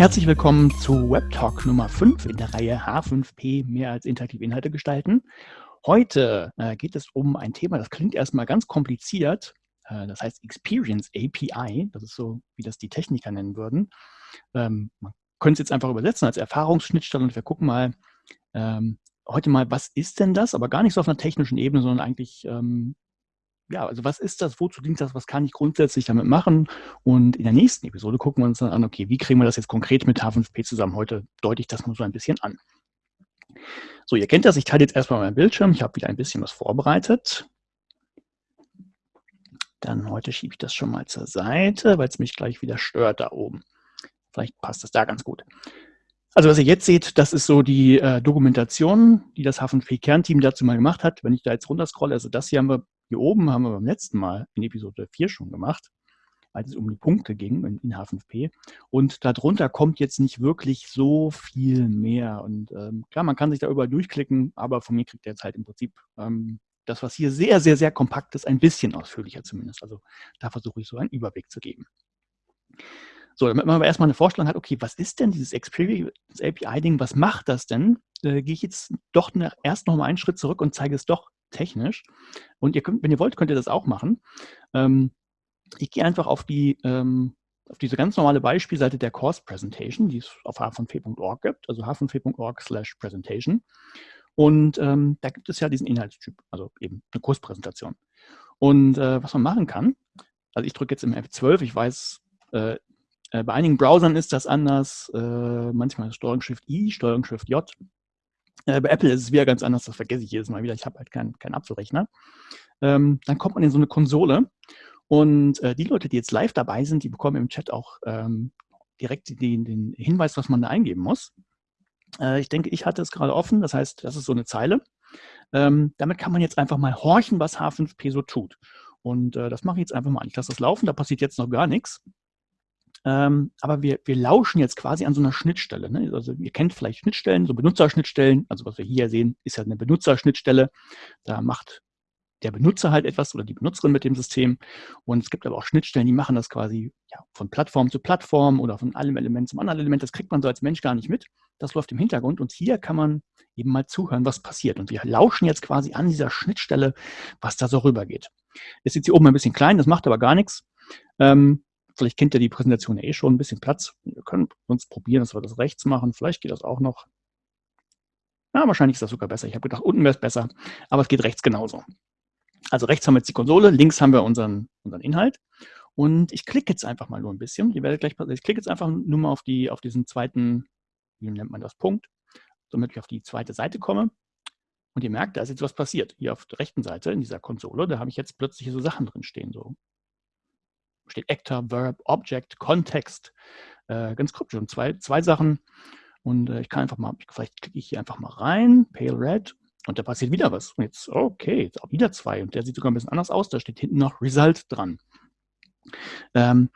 Herzlich willkommen zu WebTalk Nummer 5 in der Reihe H5P, mehr als interaktive Inhalte gestalten. Heute äh, geht es um ein Thema, das klingt erstmal ganz kompliziert, äh, das heißt Experience API, das ist so, wie das die Techniker nennen würden. Ähm, man könnte es jetzt einfach übersetzen als Erfahrungsschnittstelle und wir gucken mal ähm, heute mal, was ist denn das, aber gar nicht so auf einer technischen Ebene, sondern eigentlich ähm, ja, also was ist das, wozu dient das, was kann ich grundsätzlich damit machen? Und in der nächsten Episode gucken wir uns dann an, okay, wie kriegen wir das jetzt konkret mit H5P zusammen? Heute deute ich das nur so ein bisschen an. So, ihr kennt das, ich teile jetzt erstmal meinen Bildschirm, ich habe wieder ein bisschen was vorbereitet. Dann heute schiebe ich das schon mal zur Seite, weil es mich gleich wieder stört da oben. Vielleicht passt das da ganz gut. Also was ihr jetzt seht, das ist so die äh, Dokumentation, die das H5P-Kernteam dazu mal gemacht hat. Wenn ich da jetzt runterscrolle, also das hier haben wir hier oben haben wir beim letzten Mal in Episode 4 schon gemacht, als es um die Punkte ging in, in H5P. Und darunter kommt jetzt nicht wirklich so viel mehr. Und ähm, klar, man kann sich da überall durchklicken, aber von mir kriegt ihr jetzt halt im Prinzip ähm, das, was hier sehr, sehr, sehr kompakt ist, ein bisschen ausführlicher zumindest. Also da versuche ich so einen Überblick zu geben. So, damit man aber erstmal eine Vorstellung hat, okay, was ist denn dieses Experience API-Ding, was macht das denn? Äh, gehe ich jetzt doch nach, erst noch mal einen Schritt zurück und zeige es doch technisch. Und ihr könnt, wenn ihr wollt, könnt ihr das auch machen. Ähm, ich gehe einfach auf die ähm, auf diese ganz normale Beispielseite der Course Presentation, die es auf h5p.org gibt, also h5p.org slash presentation. Und ähm, da gibt es ja diesen Inhaltstyp, also eben eine Kurspräsentation. Und äh, was man machen kann, also ich drücke jetzt im F12, ich weiß, äh, äh, bei einigen Browsern ist das anders, äh, manchmal Steuerung Shift I, Steuerung Shift J. Äh, bei Apple ist es wieder ganz anders, das vergesse ich jedes Mal wieder. Ich habe halt keinen kein Apfelrechner. Ähm, dann kommt man in so eine Konsole und äh, die Leute, die jetzt live dabei sind, die bekommen im Chat auch ähm, direkt den, den, Hinweis, was man da eingeben muss. Äh, ich denke, ich hatte es gerade offen, das heißt, das ist so eine Zeile. Ähm, damit kann man jetzt einfach mal horchen, was H5P so tut. Und äh, das mache ich jetzt einfach mal. Ich lasse das laufen, da passiert jetzt noch gar nichts. Ähm, aber wir, wir lauschen jetzt quasi an so einer Schnittstelle. Ne? Also ihr kennt vielleicht Schnittstellen, so Benutzerschnittstellen. Also was wir hier sehen, ist ja eine Benutzerschnittstelle. Da macht der Benutzer halt etwas oder die Benutzerin mit dem System. Und es gibt aber auch Schnittstellen, die machen das quasi ja, von Plattform zu Plattform oder von einem Element zum anderen Element. Das kriegt man so als Mensch gar nicht mit. Das läuft im Hintergrund und hier kann man eben mal zuhören, was passiert. Und wir lauschen jetzt quasi an dieser Schnittstelle, was da so rübergeht. Ist jetzt hier oben ein bisschen klein, das macht aber gar nichts. Ähm, Vielleicht kennt ihr die Präsentation eh schon, ein bisschen Platz. Wir können sonst probieren, dass wir das rechts machen. Vielleicht geht das auch noch. Ja, wahrscheinlich ist das sogar besser. Ich habe gedacht, unten wäre es besser, aber es geht rechts genauso. Also rechts haben wir jetzt die Konsole, links haben wir unseren, unseren Inhalt. Und ich klicke jetzt einfach mal nur ein bisschen. Ihr werdet gleich, ich klicke jetzt einfach nur mal auf, die, auf diesen zweiten, wie nennt man das, Punkt, damit ich auf die zweite Seite komme. Und ihr merkt, da ist jetzt was passiert. Hier auf der rechten Seite in dieser Konsole, da habe ich jetzt plötzlich so Sachen drin stehen, so steht Actor, Verb, Object, Kontext. Äh, ganz kryptisch. Und zwei, zwei Sachen. Und äh, ich kann einfach mal, vielleicht klicke ich hier einfach mal rein, Pale Red, und da passiert wieder was. Und jetzt, okay, jetzt auch wieder zwei. Und der sieht sogar ein bisschen anders aus. Da steht hinten noch Result dran. Ähm,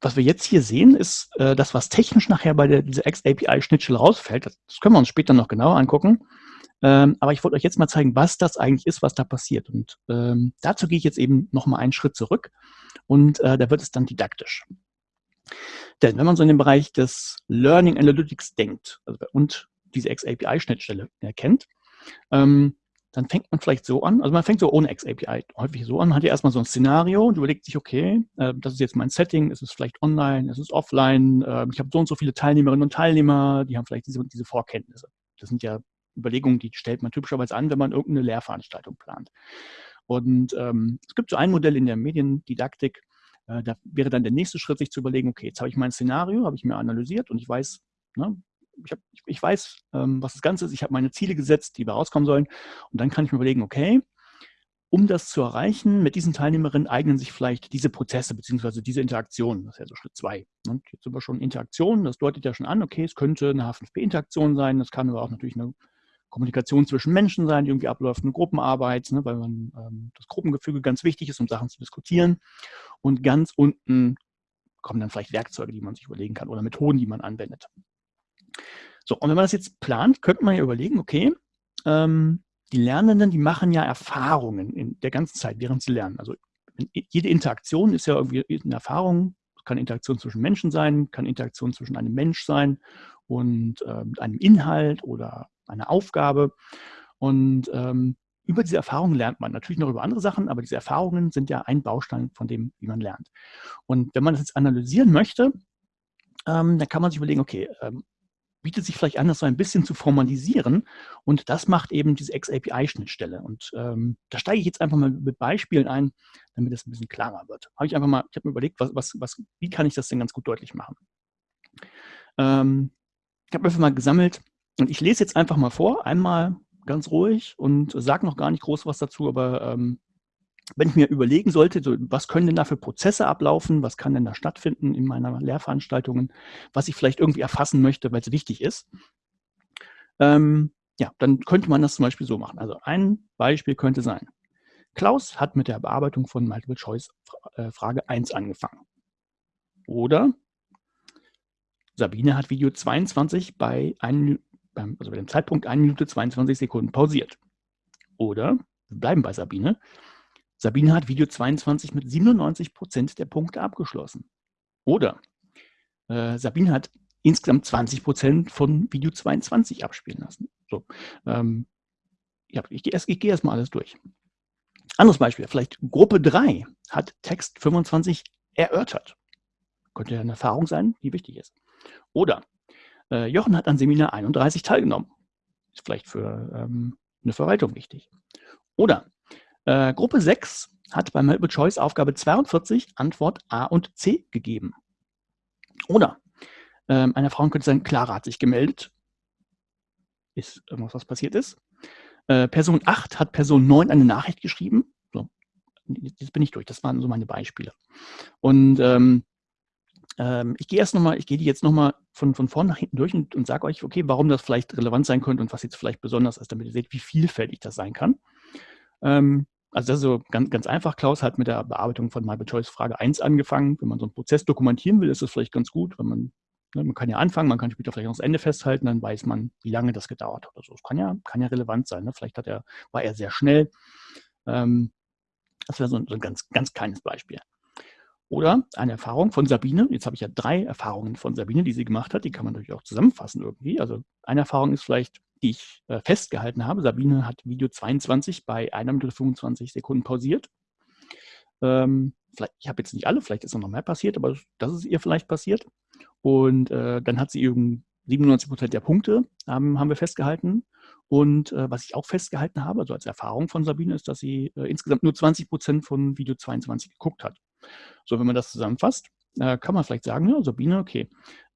was wir jetzt hier sehen, ist äh, das, was technisch nachher bei der, dieser X-API-Schnittstelle rausfällt. Das, das, können wir uns später noch genauer angucken. Ähm, aber ich wollte euch jetzt mal zeigen, was das eigentlich ist, was da passiert. Und ähm, dazu gehe ich jetzt eben noch mal einen Schritt zurück und äh, da wird es dann didaktisch. Denn wenn man so in den Bereich des Learning Analytics denkt also, und diese XAPI-Schnittstelle erkennt, ähm, dann fängt man vielleicht so an, also man fängt so ohne XAPI häufig so an, hat ja erstmal so ein Szenario und überlegt sich, okay, äh, das ist jetzt mein Setting, ist es vielleicht online, ist es offline, äh, ich habe so und so viele Teilnehmerinnen und Teilnehmer, die haben vielleicht diese, diese Vorkenntnisse. Das sind ja Überlegungen, die stellt man typischerweise an, wenn man irgendeine Lehrveranstaltung plant. Und ähm, es gibt so ein Modell in der Mediendidaktik, äh, da wäre dann der nächste Schritt, sich zu überlegen, okay, jetzt habe ich mein Szenario, habe ich mir analysiert und ich weiß, ne, ich, hab, ich, ich, weiß, ähm, was das Ganze ist, ich habe meine Ziele gesetzt, die rauskommen sollen und dann kann ich mir überlegen, okay, um das zu erreichen, mit diesen Teilnehmerinnen eignen sich vielleicht diese Prozesse bzw. diese Interaktionen. Das ist ja so Schritt zwei. Und jetzt sind wir schon Interaktionen, das deutet ja schon an, okay, es könnte eine H5P-Interaktion sein, das kann aber auch natürlich eine Kommunikation zwischen Menschen sein, die irgendwie abläuft, eine Gruppenarbeit, ne, weil man, ähm, das Gruppengefüge ganz wichtig ist, um Sachen zu diskutieren. Und ganz unten kommen dann vielleicht Werkzeuge, die man sich überlegen kann oder Methoden, die man anwendet. So, und wenn man das jetzt plant, könnte man ja überlegen, okay, ähm, die Lernenden, die machen ja Erfahrungen in der ganzen Zeit, während sie lernen. Also jede Interaktion ist ja irgendwie eine Erfahrung, kann Interaktion zwischen Menschen sein, kann Interaktion zwischen einem Mensch sein und äh, einem Inhalt oder einer Aufgabe. Und ähm, über diese Erfahrungen lernt man natürlich noch über andere Sachen, aber diese Erfahrungen sind ja ein Baustein von dem, wie man lernt. Und wenn man das jetzt analysieren möchte, ähm, dann kann man sich überlegen, okay, ähm, bietet sich vielleicht an, das so ein bisschen zu formalisieren. Und das macht eben diese X-API-Schnittstelle. Und ähm, da steige ich jetzt einfach mal mit Beispielen ein, damit es ein bisschen klarer wird. Habe ich einfach mal, ich habe mir überlegt, was, was, was, wie kann ich das denn ganz gut deutlich machen? Ähm, ich habe einfach mal gesammelt und ich lese jetzt einfach mal vor, einmal ganz ruhig und sage noch gar nicht groß was dazu, aber ähm, wenn ich mir überlegen sollte, so, was können denn da für Prozesse ablaufen, was kann denn da stattfinden in meiner Lehrveranstaltungen, was ich vielleicht irgendwie erfassen möchte, weil es wichtig ist, ähm, ja, dann könnte man das zum Beispiel so machen. Also ein Beispiel könnte sein, Klaus hat mit der Bearbeitung von Multiple Choice äh, Frage 1 angefangen. Oder Sabine hat Video 22 bei, ein, also bei dem Zeitpunkt 1 Minute 22 Sekunden pausiert. Oder, wir bleiben bei Sabine, Sabine hat Video 22 mit 97 Prozent der Punkte abgeschlossen. Oder äh, Sabine hat insgesamt 20 Prozent von Video 22 abspielen lassen. So, ähm, ja, ich gehe erst, geh erst alles durch. Anderes Beispiel, vielleicht Gruppe 3 hat Text 25 erörtert. Könnte ja eine Erfahrung sein, die wichtig ist. Oder äh, Jochen hat an Seminar 31 teilgenommen. Ist vielleicht für ähm, eine Verwaltung wichtig. Oder äh, Gruppe 6 hat bei Multiple Choice Aufgabe 42 Antwort A und C gegeben. Oder ähm, eine Frau könnte sagen, Clara hat sich gemeldet. Ist irgendwas, was passiert ist. Äh, Person 8 hat Person 9 eine Nachricht geschrieben. So, jetzt bin ich durch. Das waren so meine Beispiele. Und ähm, ähm, ich gehe erst nochmal, ich gehe die jetzt nochmal von, von vorn nach hinten durch und, und sage euch, okay, warum das vielleicht relevant sein könnte und was jetzt vielleicht besonders ist, damit ihr seht, wie vielfältig das sein kann. Ähm, also das ist so ganz, ganz einfach. Klaus hat mit der Bearbeitung von Multiple Choice Frage 1 angefangen. Wenn man so einen Prozess dokumentieren will, ist das vielleicht ganz gut, wenn man, ne, man kann ja anfangen, man kann später vielleicht auch das Ende festhalten, dann weiß man, wie lange das gedauert hat. Also das kann ja, kann ja relevant sein. Ne? Vielleicht hat er, war er sehr schnell. Ähm, das wäre so, so ein ganz, ganz kleines Beispiel. Oder eine Erfahrung von Sabine. Jetzt habe ich ja drei Erfahrungen von Sabine, die sie gemacht hat. Die kann man natürlich auch zusammenfassen irgendwie. Also eine Erfahrung ist vielleicht, die ich äh, festgehalten habe. Sabine hat Video 22 bei 1 Minute 25 Sekunden pausiert. Ähm, ich habe jetzt nicht alle, vielleicht ist noch mehr passiert, aber das ist ihr vielleicht passiert. Und äh, dann hat sie eben 97 Prozent der Punkte, ähm, haben wir festgehalten. Und äh, was ich auch festgehalten habe, also als Erfahrung von Sabine, ist, dass sie äh, insgesamt nur 20 Prozent von Video 22 geguckt hat. So, wenn man das zusammenfasst, äh, kann man vielleicht sagen, ja, Sabine, okay,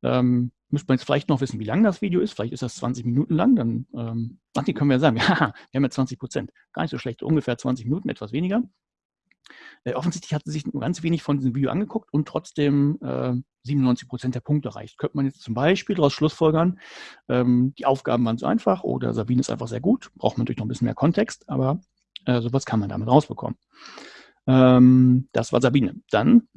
ähm, müsste man jetzt vielleicht noch wissen, wie lang das Video ist. Vielleicht ist das 20 Minuten lang. Dann, ähm, ach, die können wir ja sagen, ja, wir haben ja 20 Prozent. Gar nicht so schlecht, ungefähr 20 Minuten, etwas weniger. Äh, offensichtlich hat sie sich nur ganz wenig von diesem Video angeguckt und trotzdem äh, 97 Prozent der Punkte erreicht. Könnte man jetzt zum Beispiel daraus schlussfolgern, ähm, die Aufgaben waren so einfach oder Sabine ist einfach sehr gut. Braucht man natürlich noch ein bisschen mehr Kontext, aber äh, sowas kann man damit rausbekommen. Ähm, das war Sabine. Dann,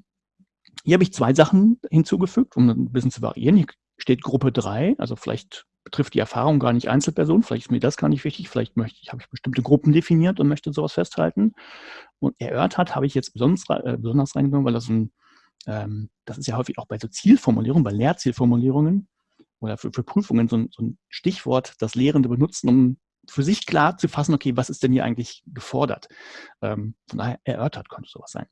hier habe ich zwei Sachen hinzugefügt, um ein bisschen zu variieren. Hier steht Gruppe 3, also vielleicht betrifft die Erfahrung gar nicht Einzelpersonen, vielleicht ist mir das gar nicht wichtig, vielleicht möchte ich, habe ich bestimmte Gruppen definiert und möchte sowas festhalten. Und erört hat, habe ich jetzt besonders, äh, besonders reingenommen, weil das ein, ähm, das ist ja häufig auch bei so Zielformulierungen, bei Lehrzielformulierungen oder für, für Prüfungen so ein, so ein Stichwort, das Lehrende benutzen, um für sich klar zu fassen, okay, was ist denn hier eigentlich gefordert? Ähm, von daher erörtert könnte sowas sein.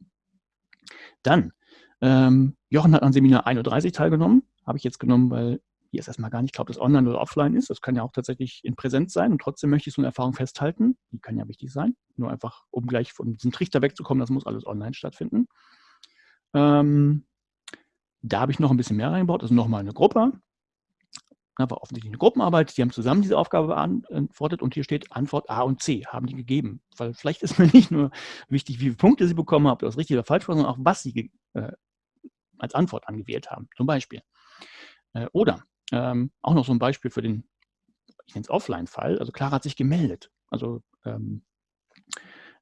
Dann, ähm, Jochen hat an Seminar 31 teilgenommen, habe ich jetzt genommen, weil hier ist erstmal gar nicht klar, ob das online oder offline ist. Das kann ja auch tatsächlich in Präsenz sein und trotzdem möchte ich so eine Erfahrung festhalten. Die kann ja wichtig sein. Nur einfach, um gleich von diesem Trichter wegzukommen, das muss alles online stattfinden. Ähm, da habe ich noch ein bisschen mehr reingebaut, also nochmal eine Gruppe. Da war offensichtlich eine Gruppenarbeit, die haben zusammen diese Aufgabe beantwortet und hier steht Antwort A und C, haben die gegeben. Weil vielleicht ist mir nicht nur wichtig, wie viele Punkte sie bekommen haben, ob das richtig oder falsch war, sondern auch, was sie äh, als Antwort angewählt haben, zum Beispiel. Äh, oder ähm, auch noch so ein Beispiel für den, ich nenne es Offline-Fall, also Clara hat sich gemeldet. Also ähm,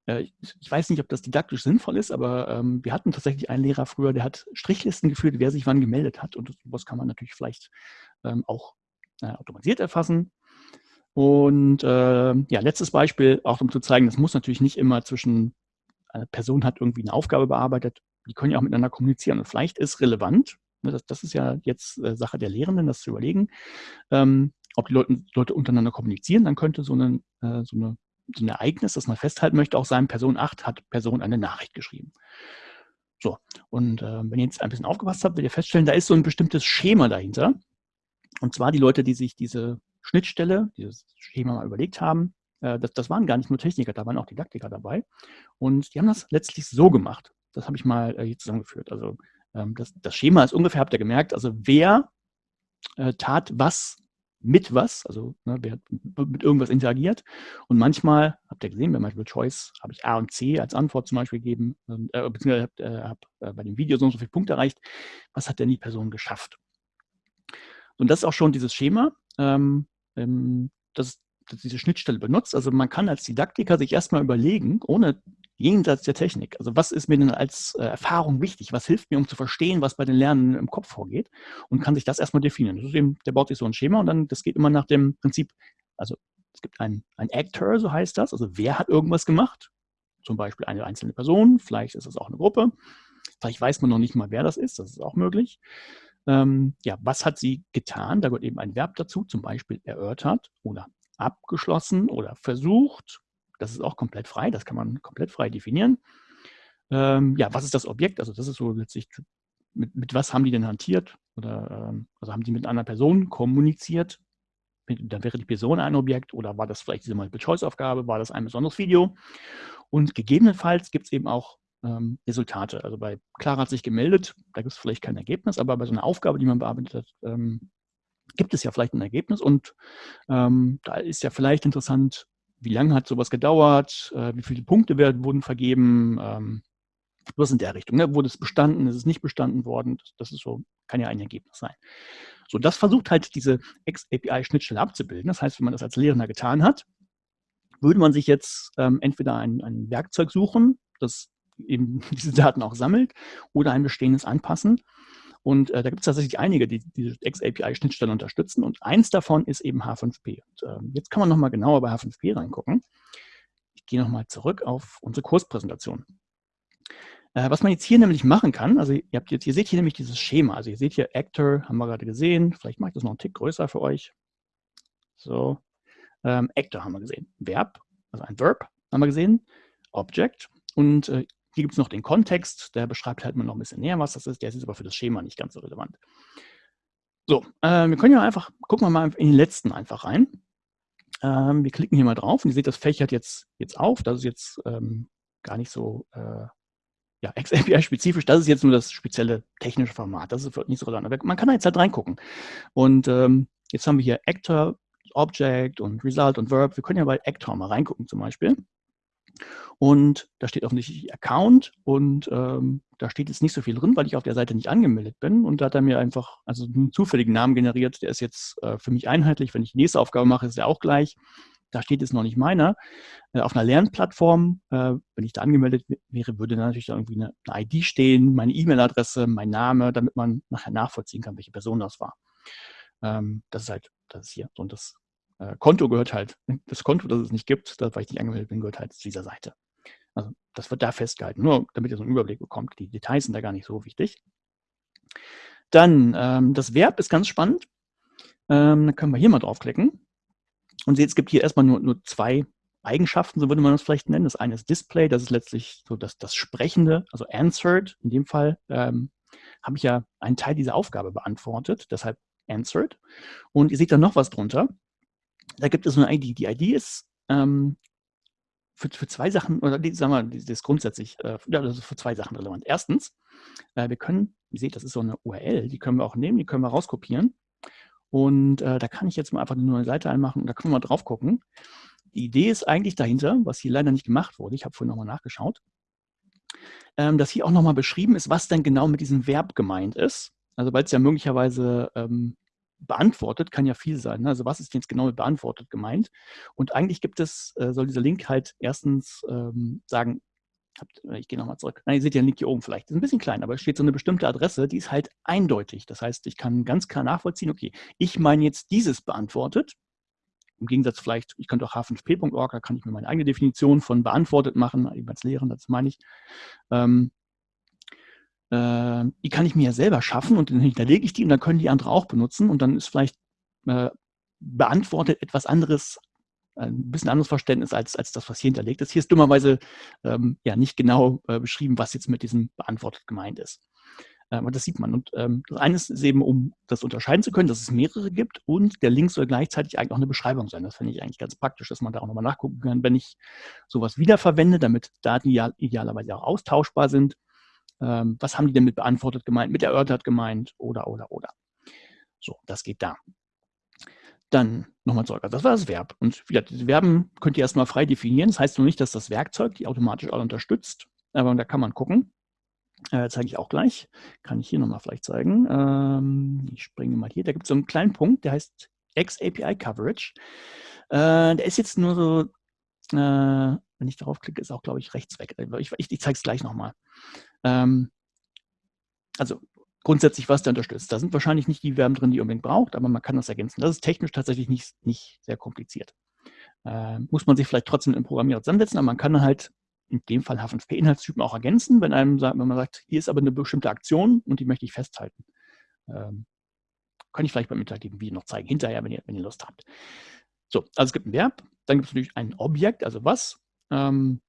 äh, ich weiß nicht, ob das didaktisch sinnvoll ist, aber ähm, wir hatten tatsächlich einen Lehrer früher, der hat Strichlisten geführt, wer sich wann gemeldet hat. Und sowas kann man natürlich vielleicht ähm, auch automatisiert erfassen. Und äh, ja, letztes Beispiel, auch um zu zeigen, das muss natürlich nicht immer zwischen, eine Person hat irgendwie eine Aufgabe bearbeitet, die können ja auch miteinander kommunizieren. Und vielleicht ist relevant, ne, das, das ist ja jetzt äh, Sache der Lehrenden, das zu überlegen, ähm, ob die Leute, Leute untereinander kommunizieren, dann könnte so, eine, äh, so, eine, so ein Ereignis, das man festhalten möchte, auch sein, Person 8 hat Person eine Nachricht geschrieben. So, und äh, wenn ihr jetzt ein bisschen aufgepasst habt, werdet ihr feststellen, da ist so ein bestimmtes Schema dahinter. Und zwar die Leute, die sich diese Schnittstelle, dieses Schema mal überlegt haben, äh, das, das, waren gar nicht nur Techniker, da waren auch Didaktiker dabei. Und die haben das letztlich so gemacht. Das habe ich mal äh, hier zusammengeführt. Also ähm, das, das, Schema ist ungefähr, habt ihr gemerkt, also wer äh, tat was mit was, also ne, wer mit irgendwas interagiert. Und manchmal, habt ihr gesehen, bei Multiple Choice habe ich A und C als Antwort zum Beispiel gegeben, äh, beziehungsweise habe äh, hab, äh, bei dem Video so und so viele Punkte erreicht. Was hat denn die Person geschafft? Und das ist auch schon dieses Schema, ähm, ähm, das, das diese Schnittstelle benutzt. Also man kann als Didaktiker sich erstmal überlegen, ohne jenseits der Technik. Also was ist mir denn als äh, Erfahrung wichtig? Was hilft mir, um zu verstehen, was bei den Lernenden im Kopf vorgeht? Und kann sich das erstmal definieren. Das eben, der baut sich so ein Schema und dann, das geht immer nach dem Prinzip, also es gibt einen, einen Actor, so heißt das. Also wer hat irgendwas gemacht? Zum Beispiel eine einzelne Person, vielleicht ist es auch eine Gruppe. Vielleicht weiß man noch nicht mal, wer das ist, das ist auch möglich. Ähm, ja, was hat sie getan? Da gehört eben ein Verb dazu, zum Beispiel erörtert oder abgeschlossen oder versucht das ist auch komplett frei, das kann man komplett frei definieren. Ähm, ja, was ist das Objekt? Also das ist so letztlich, mit, mit was haben die denn hantiert? Oder ähm, also haben die mit einer Person kommuniziert? Dann wäre die Person ein Objekt oder war das vielleicht diese Multiple-Choice-Aufgabe, war das ein besonderes Video? Und gegebenenfalls gibt es eben auch ähm, Resultate. Also bei Clara hat sich gemeldet, da gibt es vielleicht kein Ergebnis, aber bei so einer Aufgabe, die man bearbeitet hat, ähm, gibt es ja vielleicht ein Ergebnis und ähm, da ist ja vielleicht interessant, wie lange hat sowas gedauert, äh, wie viele Punkte werden, wurden vergeben, ähm, was in der Richtung. Ne? Wurde es bestanden, ist es nicht bestanden worden? Das, das, ist so, kann ja ein Ergebnis sein. So, das versucht halt diese X-API-Schnittstelle abzubilden. Das heißt, wenn man das als Lehrender getan hat, würde man sich jetzt ähm, entweder ein, ein Werkzeug suchen, das eben diese Daten auch sammelt, oder ein bestehendes anpassen. Und äh, da gibt es tatsächlich einige, die diese X-API-Schnittstelle unterstützen. Und eins davon ist eben H5P. Und, äh, jetzt kann man nochmal genauer bei H5P reingucken. Ich gehe nochmal zurück auf unsere Kurspräsentation. Äh, was man jetzt hier nämlich machen kann, also ihr, habt jetzt, ihr seht hier nämlich dieses Schema. Also ihr seht hier Actor, haben wir gerade gesehen. Vielleicht mache ich das noch einen Tick größer für euch. So, ähm, Actor haben wir gesehen. Verb, also ein Verb haben wir gesehen. Object. Und äh, hier gibt es noch den Kontext, der beschreibt halt mal noch ein bisschen näher, was das ist. Der ist aber für das Schema nicht ganz so relevant. So, äh, wir können ja einfach, gucken wir mal in den letzten einfach rein. Ähm, wir klicken hier mal drauf und ihr seht, das fächert jetzt, jetzt auf. Das ist jetzt ähm, gar nicht so äh, ja, XAPI-spezifisch. Das ist jetzt nur das spezielle technische Format. Das ist nicht so relevant. Aber man kann da jetzt halt reingucken. Und ähm, jetzt haben wir hier Actor, Object und Result und Verb. Wir können ja bei Actor mal reingucken zum Beispiel. Und da steht offensichtlich Account und ähm, da steht jetzt nicht so viel drin, weil ich auf der Seite nicht angemeldet bin. Und da hat er mir einfach also einen zufälligen Namen generiert. Der ist jetzt äh, für mich einheitlich. Wenn ich die nächste Aufgabe mache, ist er auch gleich. Da steht jetzt noch nicht meiner. Äh, auf einer Lernplattform, äh, wenn ich da angemeldet wäre, würde da natürlich irgendwie eine, eine ID stehen, meine E-Mail-Adresse, mein Name, damit man nachher nachvollziehen kann, welche Person das war. Ähm, das ist halt, das ist hier. Und das äh, Konto gehört halt, das Konto, das es nicht gibt, das, weil ich nicht angemeldet bin, gehört halt zu dieser Seite. Also das wird da festgehalten, nur damit ihr so einen Überblick bekommt. Die Details sind da gar nicht so wichtig. Dann, ähm, das Verb ist ganz spannend. Ähm, dann können wir hier mal draufklicken. Und seht, es gibt hier erstmal nur, nur zwei Eigenschaften, so würde man das vielleicht nennen. Das eine ist Display, das ist letztlich so das, das Sprechende, also Answered. In dem Fall ähm, habe ich ja einen Teil dieser Aufgabe beantwortet, deshalb Answered. Und ihr seht da noch was drunter da gibt es eine ID. Die ID ist ähm, für, für zwei Sachen, oder die, sagen wir, das ist grundsätzlich äh, also für zwei Sachen relevant. Erstens, äh, wir können, ihr seht, das ist so eine URL, die können wir auch nehmen, die können wir rauskopieren. Und äh, da kann ich jetzt mal einfach eine neue Seite einmachen und da können wir mal drauf gucken. Die Idee ist eigentlich dahinter, was hier leider nicht gemacht wurde, ich habe vorhin nochmal nachgeschaut, ähm, dass hier auch nochmal beschrieben ist, was denn genau mit diesem Verb gemeint ist. Also weil es ja möglicherweise ähm, beantwortet kann ja viel sein. Ne? Also was ist jetzt genau mit beantwortet gemeint? Und eigentlich gibt es, äh, soll dieser Link halt erstens ähm, sagen, habt, äh, ich gehe nochmal zurück. Nein, ihr seht ja den Link hier oben vielleicht. Ist ein bisschen klein, aber es steht so eine bestimmte Adresse, die ist halt eindeutig. Das heißt, ich kann ganz klar nachvollziehen, okay, ich meine jetzt dieses beantwortet. Im Gegensatz vielleicht, ich könnte auch h5p.org, da kann ich mir meine eigene Definition von beantwortet machen, eben als Lehren, das meine ich. Ähm, äh, die kann ich mir ja selber schaffen und dann hinterlege ich die und dann können die andere auch benutzen und dann ist vielleicht äh, beantwortet etwas anderes, ein bisschen anderes Verständnis als, als das, was hier hinterlegt ist. Hier ist dummerweise ähm, ja nicht genau äh, beschrieben, was jetzt mit diesem beantwortet gemeint ist. Ähm, und das sieht man. Und ähm, das eine ist eben, um das unterscheiden zu können, dass es mehrere gibt und der Link soll gleichzeitig eigentlich auch eine Beschreibung sein. Das finde ich eigentlich ganz praktisch, dass man da auch nochmal nachgucken kann, wenn ich sowas wiederverwende, damit Daten ideal, idealerweise auch austauschbar sind. Ähm, was haben die denn mit beantwortet gemeint, mit erörtert gemeint oder, oder, oder. So, das geht da. Dann nochmal zurück. Also das war das Verb. Und wieder, diese Verben könnt ihr erstmal frei definieren. Das heißt noch nicht, dass das Werkzeug die automatisch alle unterstützt. Aber da kann man gucken. Äh, zeige ich auch gleich. Kann ich hier nochmal vielleicht zeigen. Ähm, ich springe mal hier. Da gibt es so einen kleinen Punkt, der heißt XAPI Coverage. Äh, der ist jetzt nur so, äh, wenn ich darauf klicke, ist auch, glaube ich, rechts weg. Ich, ich, ich zeige es gleich nochmal. Ähm, also grundsätzlich, was der unterstützt. Da sind wahrscheinlich nicht die Verben drin, die ihr unbedingt braucht, aber man kann das ergänzen. Das ist technisch tatsächlich nicht, nicht sehr kompliziert. Äh, muss man sich vielleicht trotzdem einem Programmierer zusammensetzen, aber man kann halt in dem Fall H5P-Inhaltstypen auch ergänzen, wenn, einem, wenn man sagt, hier ist aber eine bestimmte Aktion und die möchte ich festhalten. Ähm, kann ich vielleicht beim interaktiven Video noch zeigen, hinterher, wenn ihr, wenn ihr Lust habt. So, also es gibt ein Verb, dann gibt es natürlich ein Objekt, also was. Ähm,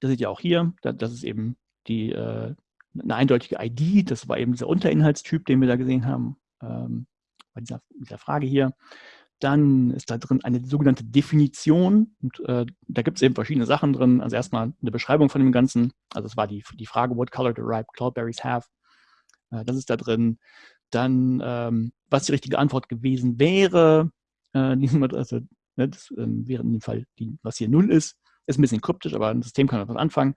das seht ihr auch hier, das ist eben die, äh, eine eindeutige ID, das war eben dieser Unterinhaltstyp, den wir da gesehen haben, ähm, bei dieser, dieser Frage hier. Dann ist da drin eine sogenannte Definition. Und äh, da gibt es eben verschiedene Sachen drin. Also erstmal eine Beschreibung von dem Ganzen. Also es war die, die Frage, what color do ripe cloudberries have? Äh, das ist da drin. Dann, ähm, was die richtige Antwort gewesen wäre. Äh, also, ne, das ähm, wäre in dem Fall, die, was hier 0 ist. Ist ein bisschen kryptisch, aber ein System kann was anfangen.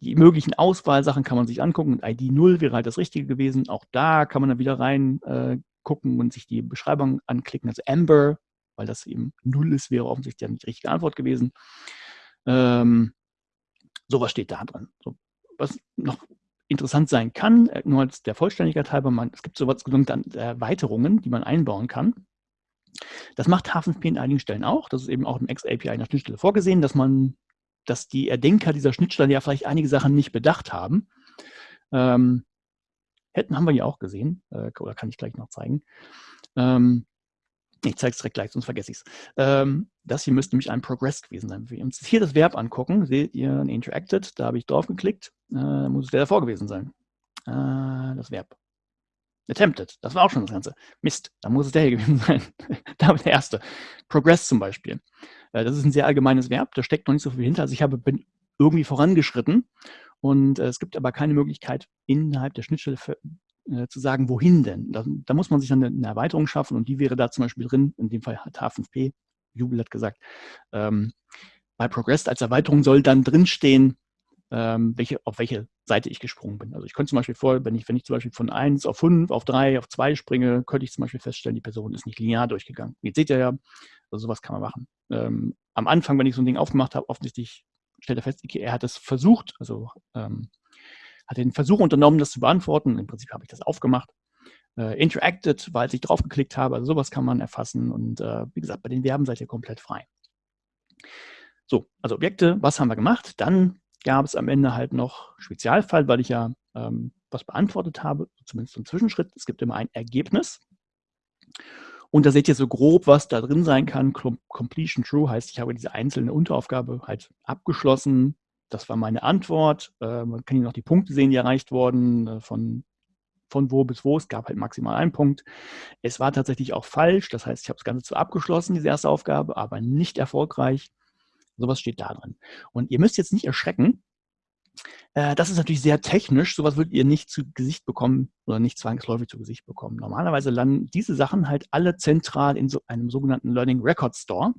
Die möglichen Auswahlsachen kann man sich angucken. ID 0 wäre halt das Richtige gewesen. Auch da kann man dann wieder rein äh, und sich die Beschreibung anklicken. Also Amber, weil das eben null ist, wäre offensichtlich die richtige Antwort gewesen. Ähm, sowas steht da drin. So, was noch interessant sein kann, äh, nur als der Vollständigkeit halber, man, es gibt sowas genannte Erweiterungen, die man einbauen kann. Das macht H5P in einigen Stellen auch. Das ist eben auch im X-API in der Schnittstelle vorgesehen, dass man, dass die Erdenker dieser Schnittstelle ja vielleicht einige Sachen nicht bedacht haben. Ähm, Hätten haben wir ja auch gesehen, äh, oder kann ich gleich noch zeigen. Ähm, ich zeige es direkt gleich, sonst vergesse ich es. Ähm, das hier müsste nämlich ein Progress gewesen sein. Wenn wir uns hier das Verb angucken, seht ihr ein Interacted, da habe ich drauf geklickt, äh, muss es der davor gewesen sein. Äh, das Verb. Attempted, das war auch schon das Ganze. Mist, da muss es der hier gewesen sein. da war der erste. Progress zum Beispiel. Äh, das ist ein sehr allgemeines Verb, da steckt noch nicht so viel hinter. Also ich habe, bin irgendwie vorangeschritten und äh, es gibt aber keine Möglichkeit, innerhalb der Schnittstelle für, äh, zu sagen, wohin denn. Da, da, muss man sich dann eine, eine, Erweiterung schaffen und die wäre da zum Beispiel drin. In dem Fall hat H5P, Jubel hat gesagt, ähm, bei Progress als Erweiterung soll dann drinstehen, ähm, welche, auf welche Seite ich gesprungen bin. Also ich könnte zum Beispiel vor, wenn ich, wenn ich zum Beispiel von 1 auf 5, auf 3, auf 2 springe, könnte ich zum Beispiel feststellen, die Person ist nicht linear durchgegangen. Jetzt seht ihr ja, also sowas kann man machen. Ähm, am Anfang, wenn ich so ein Ding aufgemacht habe, offensichtlich stellt er fest, er hat es versucht, also ähm, hat den Versuch unternommen, das zu beantworten. Im Prinzip habe ich das aufgemacht. Äh, interacted, weil ich drauf geklickt habe. Also sowas kann man erfassen. Und äh, wie gesagt, bei den Verben seid ihr komplett frei. So, also Objekte, was haben wir gemacht? Dann gab es am Ende halt noch Spezialfall, weil ich ja ähm, was beantwortet habe, zumindest zum Zwischenschritt. Es gibt immer ein Ergebnis. Und da seht ihr so grob, was da drin sein kann. Completion True heißt, ich habe diese einzelne Unteraufgabe halt abgeschlossen. Das war meine Antwort. Äh, man kann hier noch die Punkte sehen, die erreicht wurden, äh, von, von wo bis wo. Es gab halt maximal einen Punkt. Es war tatsächlich auch falsch. Das heißt, ich habe das Ganze zwar abgeschlossen, diese erste Aufgabe, aber nicht erfolgreich. Sowas steht da drin. Und ihr müsst jetzt nicht erschrecken, äh, das ist natürlich sehr technisch. Sowas würdet ihr nicht zu Gesicht bekommen oder nicht zwangsläufig zu Gesicht bekommen. Normalerweise landen diese Sachen halt alle zentral in so einem sogenannten Learning Record Store.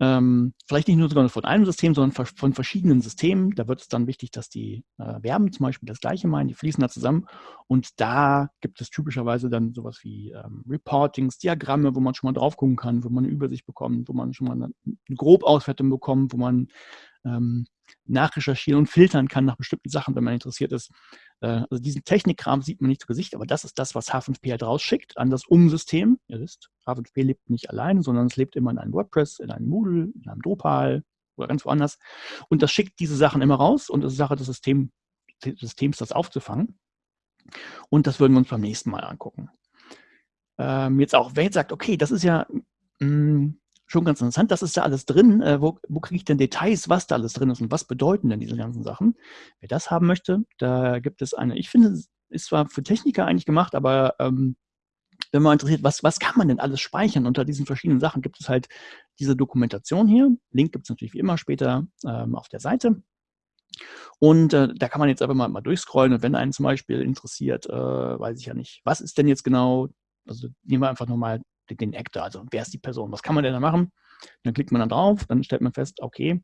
Ähm, vielleicht nicht nur sogar von einem System, sondern von verschiedenen Systemen. Da wird es dann wichtig, dass die äh, Verben zum Beispiel das gleiche meinen, die fließen da zusammen. Und da gibt es typischerweise dann sowas wie ähm, Reportings, Diagramme, wo man schon mal drauf gucken kann, wo man eine Übersicht bekommt, wo man schon mal eine, eine Grobauswertung bekommt, wo man ähm, nachrecherchieren und filtern kann nach bestimmten Sachen, wenn man interessiert ist. Äh, also diesen Technikkram sieht man nicht zu Gesicht, aber das ist das, was H5P halt rausschickt an das Umsystem. Ihr wisst, H5P lebt nicht allein, sondern es lebt immer in einem WordPress, in einem Moodle, in einem Drupal oder ganz woanders. Und das schickt diese Sachen immer raus und es ist Sache des Systems, Systems, das aufzufangen. Und das würden wir uns beim nächsten Mal angucken. Ähm, jetzt auch, wer jetzt sagt, okay, das ist ja mh, hm, schon ganz interessant, das ist da alles drin. Äh, wo, wo kriege ich denn Details, was da alles drin ist und was bedeuten denn diese ganzen Sachen? Wer das haben möchte, da gibt es eine, ich finde, ist zwar für Techniker eigentlich gemacht, aber ähm, wenn man interessiert, was, was kann man denn alles speichern unter diesen verschiedenen Sachen, gibt es halt diese Dokumentation hier. Link gibt es natürlich wie immer später ähm, auf der Seite. Und äh, da kann man jetzt einfach mal, mal durchscrollen und wenn einen zum Beispiel interessiert, äh, weiß ich ja nicht, was ist denn jetzt genau, also nehmen wir einfach nochmal den, Actor, also wer ist die Person, was kann man denn da machen? Dann klickt man dann drauf, dann stellt man fest, okay,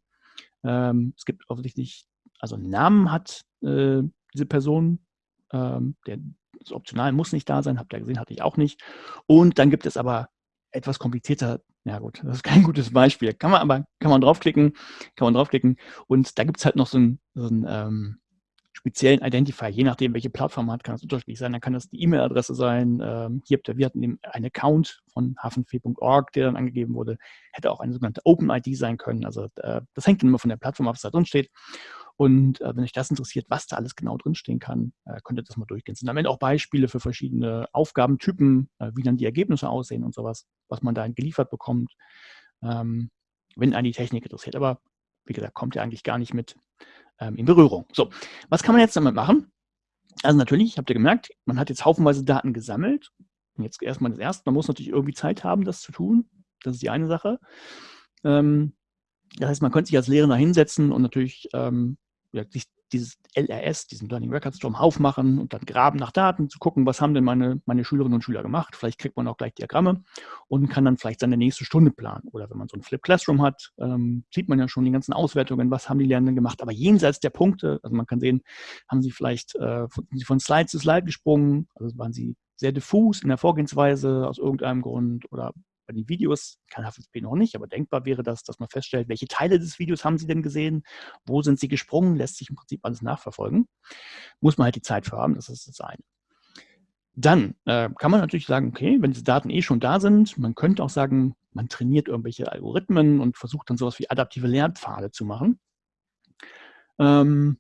ähm, es gibt offensichtlich, also einen Namen hat äh, diese Person, ähm, der ist optional, muss nicht da sein, habt ihr gesehen, hatte ich auch nicht. Und dann gibt es aber etwas komplizierter, ja gut, das ist kein gutes Beispiel, kann man aber, kann man draufklicken, kann man draufklicken und da gibt es halt noch so einen, so einen ähm, speziellen Identifier, je nachdem, welche Plattform hat, kann es unterschiedlich sein, dann kann das die E-Mail-Adresse sein, ähm, hier habt ihr, wir hatten einen Account von hafenfee.org, der dann angegeben wurde, hätte auch eine sogenannte Open-ID sein können, also äh, das hängt immer von der Plattform ab, was da drin steht. Und äh, wenn euch das interessiert, was da alles genau drinstehen kann, äh, könnt ihr das mal durchgehen. Es sind am Ende auch Beispiele für verschiedene Aufgabentypen, äh, wie dann die Ergebnisse aussehen und sowas, was man da geliefert bekommt, ähm, wenn einen die Technik interessiert. Aber wie gesagt, kommt ihr eigentlich gar nicht mit ähm, in Berührung. So, was kann man jetzt damit machen? Also natürlich, habt ihr gemerkt, man hat jetzt haufenweise Daten gesammelt. Jetzt erstmal das Erste, man muss natürlich irgendwie Zeit haben, das zu tun. Das ist die eine Sache. Ähm, das heißt, man könnte sich als Lehrender hinsetzen und natürlich ähm, sich dieses LRS, diesen Learning Record Storm aufmachen und dann graben nach Daten, zu gucken, was haben denn meine, meine Schülerinnen und Schüler gemacht. Vielleicht kriegt man auch gleich Diagramme und kann dann vielleicht seine nächste Stunde planen. Oder wenn man so ein Flip Classroom hat, ähm, sieht man ja schon die ganzen Auswertungen, was haben die Lernenden gemacht. Aber jenseits der Punkte, also man kann sehen, haben sie vielleicht äh, von, von Slide zu Slide gesprungen, also waren sie sehr diffus in der Vorgehensweise aus irgendeinem Grund oder bei den Videos kann HFSP noch nicht, aber denkbar wäre das, dass man feststellt, welche Teile des Videos haben Sie denn gesehen, wo sind Sie gesprungen, lässt sich im Prinzip alles nachverfolgen. Muss man halt die Zeit für haben, das ist das eine. Dann äh, kann man natürlich sagen, okay, wenn diese Daten eh schon da sind, man könnte auch sagen, man trainiert irgendwelche Algorithmen und versucht dann sowas wie adaptive Lernpfade zu machen. Ähm,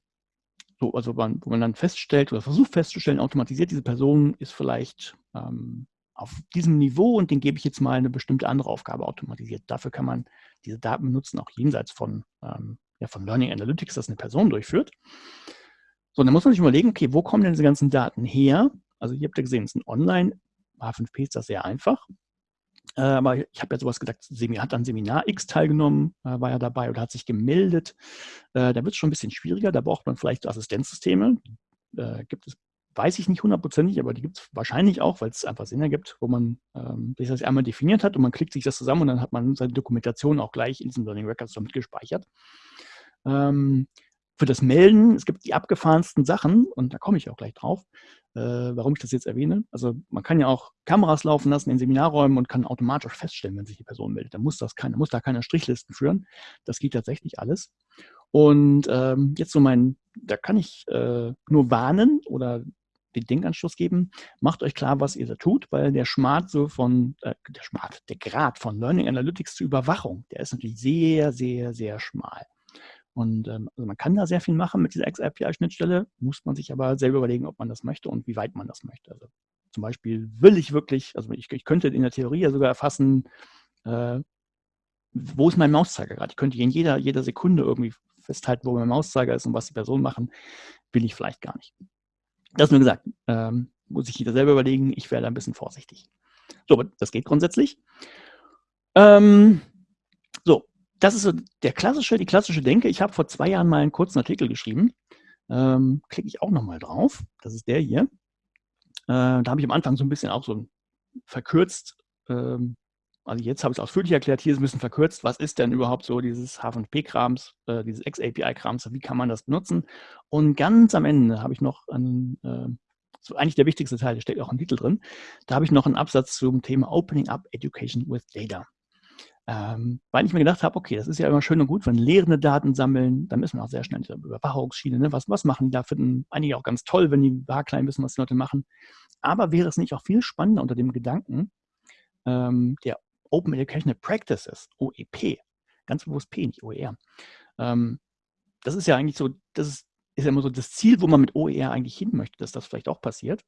so, also man, wo man dann feststellt oder versucht festzustellen, automatisiert diese Person ist vielleicht ähm, auf diesem Niveau und den gebe ich jetzt mal eine bestimmte andere Aufgabe automatisiert. Dafür kann man diese Daten benutzen, auch jenseits von, ähm, ja, von Learning Analytics, das eine Person durchführt. So, dann muss man sich überlegen, okay, wo kommen denn diese ganzen Daten her? Also ihr habt ja gesehen, es ist ein Online, H5P ist das sehr einfach. Äh, aber ich habe ja sowas gesagt, hat an Seminar X teilgenommen, äh, war ja dabei oder hat sich gemeldet. Äh, da wird es schon ein bisschen schwieriger, da braucht man vielleicht Assistenzsysteme. Äh, gibt es weiß ich nicht hundertprozentig, aber die gibt es wahrscheinlich auch, weil es einfach Sinn ergibt, wo man ähm, sich das einmal definiert hat und man klickt sich das zusammen und dann hat man seine Dokumentation auch gleich in diesen Learning Records damit gespeichert. Ähm, für das Melden, es gibt die abgefahrensten Sachen und da komme ich auch gleich drauf, äh, warum ich das jetzt erwähne. Also man kann ja auch Kameras laufen lassen in Seminarräumen und kann automatisch feststellen, wenn sich die Person meldet. Da muss das keine, muss da keine Strichlisten führen. Das geht tatsächlich alles. Und ähm, jetzt so mein, da kann ich äh, nur warnen oder den Denkanschluss geben, macht euch klar, was ihr da tut, weil der Smart so von, äh, der Smart, der Grad von Learning Analytics zur Überwachung, der ist natürlich sehr, sehr, sehr schmal. Und ähm, also man kann da sehr viel machen mit dieser XAPI-Schnittstelle, muss man sich aber selber überlegen, ob man das möchte und wie weit man das möchte. Also zum Beispiel will ich wirklich, also ich, ich könnte in der Theorie ja sogar erfassen, äh, wo ist mein Mauszeiger gerade? Ich könnte in jeder, jeder Sekunde irgendwie festhalten, wo mein Mauszeiger ist und was die Person machen, will ich vielleicht gar nicht. Das nur gesagt, ähm, muss sich jeder selber überlegen, ich werde ein bisschen vorsichtig. So, das geht grundsätzlich. Ähm, so, das ist so der klassische, die klassische Denke. Ich habe vor zwei Jahren mal einen kurzen Artikel geschrieben. Ähm, Klicke ich auch nochmal drauf. Das ist der hier. Äh, da habe ich am Anfang so ein bisschen auch so verkürzt ähm, also jetzt habe ich es ausführlich erklärt, hier ist ein bisschen verkürzt, was ist denn überhaupt so dieses H5P-Krams, äh, dieses X-API-Krams, wie kann man das benutzen? Und ganz am Ende habe ich noch einen, äh, so eigentlich der wichtigste Teil, der steckt auch im Titel drin, da habe ich noch einen Absatz zum Thema Opening Up Education with Data. Ähm, weil ich mir gedacht habe, okay, das ist ja immer schön und gut, wenn Lehrende Daten sammeln, dann müssen wir auch sehr schnell in der Überwachungsschiene, ne? was, was machen die da? Finden einige auch ganz toll, wenn die Barklein wissen, was die Leute machen. Aber wäre es nicht auch viel spannender unter dem Gedanken, ähm, der Open Educational Practices, OEP, ganz bewusst P, nicht OER. Ähm, das ist ja eigentlich so, das ist ist ja immer so das Ziel, wo man mit OER eigentlich hin möchte, dass das vielleicht auch passiert.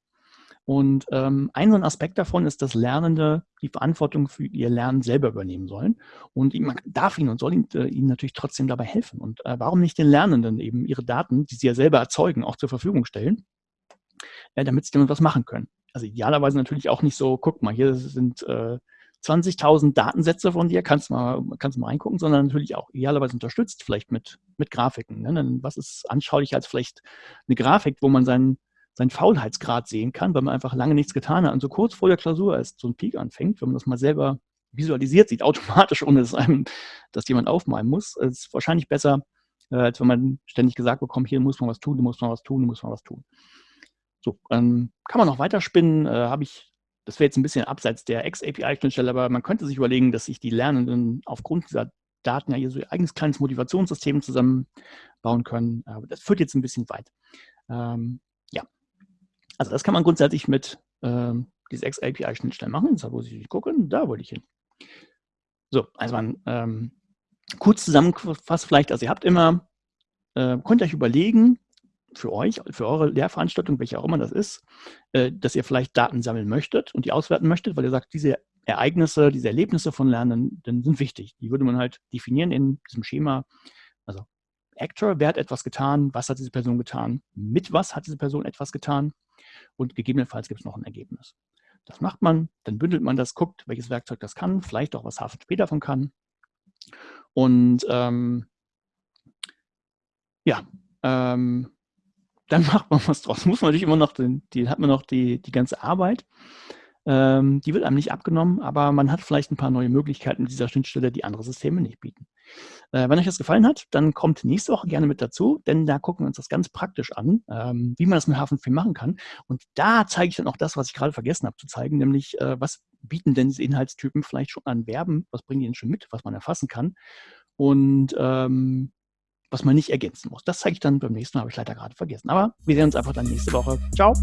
Und ähm, ein so ein Aspekt davon ist, dass Lernende die Verantwortung für ihr Lernen selber übernehmen sollen. Und man darf ihnen und soll ihnen, äh, ihnen natürlich trotzdem dabei helfen. Und äh, warum nicht den Lernenden eben ihre Daten, die sie ja selber erzeugen, auch zur Verfügung stellen, äh, damit sie damit was machen können. Also idealerweise natürlich auch nicht so, guck mal, hier sind äh, 20.000 Datensätze von dir, kannst mal, kannst mal reingucken, sondern natürlich auch idealerweise unterstützt, vielleicht mit, mit Grafiken. Ne? Dann, was ist anschaulicher als vielleicht eine Grafik, wo man seinen, seinen Faulheitsgrad sehen kann, weil man einfach lange nichts getan hat und so kurz vor der Klausur erst so ein Peak anfängt, wenn man das mal selber visualisiert sieht, automatisch, ohne dass einem das jemand aufmalen muss, ist wahrscheinlich besser, äh, als wenn man ständig gesagt bekommt, hier muss man was tun, hier muss man was tun, hier muss man was tun. So, ähm, kann man noch weiterspinnen, äh, habe ich das wäre jetzt ein bisschen abseits der X-API-Schnittstelle, aber man könnte sich überlegen, dass sich die Lernenden aufgrund dieser Daten ja hier so ihr eigenes kleines Motivationssystem zusammenbauen können. Aber das führt jetzt ein bisschen weit. Ähm, ja, also das kann man grundsätzlich mit ähm, dieser X-API-Schnittstelle machen. Jetzt muss ich gucken, da wollte ich hin. So, also man ähm, kurz zusammengefasst vielleicht, also ihr habt immer, äh, könnt euch überlegen, für euch, für eure Lehrveranstaltung, welche auch immer das ist, äh, dass ihr vielleicht Daten sammeln möchtet und die auswerten möchtet, weil ihr sagt, diese Ereignisse, diese Erlebnisse von Lernen sind wichtig. Die würde man halt definieren in diesem Schema. Also Actor, wer hat etwas getan, was hat diese Person getan, mit was hat diese Person etwas getan und gegebenenfalls gibt es noch ein Ergebnis. Das macht man, dann bündelt man das, guckt, welches Werkzeug das kann, vielleicht auch was Hafen später davon kann. Und ähm, ja, ähm, dann macht man was draus. Muss man natürlich immer noch, den, die hat man noch die, die ganze Arbeit. Ähm, die wird einem nicht abgenommen, aber man hat vielleicht ein paar neue Möglichkeiten mit dieser Schnittstelle, die andere Systeme nicht bieten. Äh, wenn euch das gefallen hat, dann kommt nächste Woche gerne mit dazu, denn da gucken wir uns das ganz praktisch an, ähm, wie man das mit Hafenfilm machen kann. Und da zeige ich dann auch das, was ich gerade vergessen habe zu zeigen, nämlich äh, was bieten denn diese Inhaltstypen vielleicht schon an Verben, was bringen die denn schon mit, was man erfassen kann. Und ähm, was man nicht ergänzen muss. Das zeige ich dann beim nächsten Mal, habe ich leider gerade vergessen. Aber wir sehen uns einfach dann nächste Woche. Ciao!